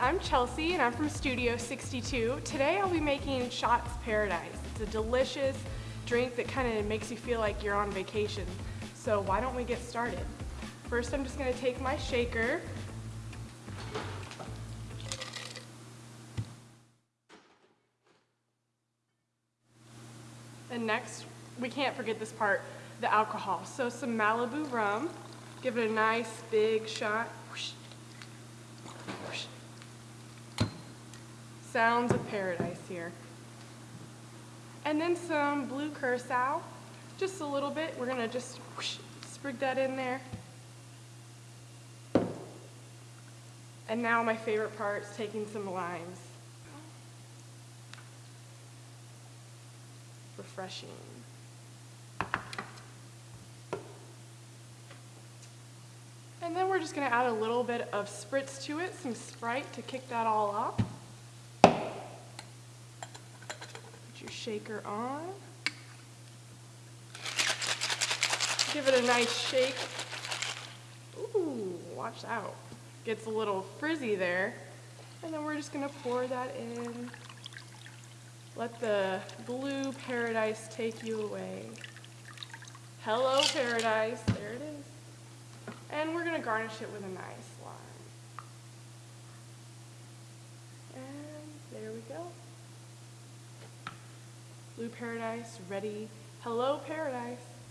I'm Chelsea and I'm from Studio 62. Today I'll be making Shots Paradise. It's a delicious drink that kind of makes you feel like you're on vacation. So why don't we get started? First I'm just going to take my shaker. And next, we can't forget this part, the alcohol. So some Malibu rum, give it a nice big shot. Sounds of paradise here. And then some blue curacao, just a little bit. We're gonna just whoosh, sprig that in there. And now my favorite part is taking some limes. Refreshing. And then we're just gonna add a little bit of spritz to it, some Sprite to kick that all off. Shaker on. Give it a nice shake. Ooh, watch out. Gets a little frizzy there. And then we're just gonna pour that in. Let the blue paradise take you away. Hello paradise, there it is. And we're gonna garnish it with a nice lime. And there we go. Blue Paradise, ready. Hello, Paradise.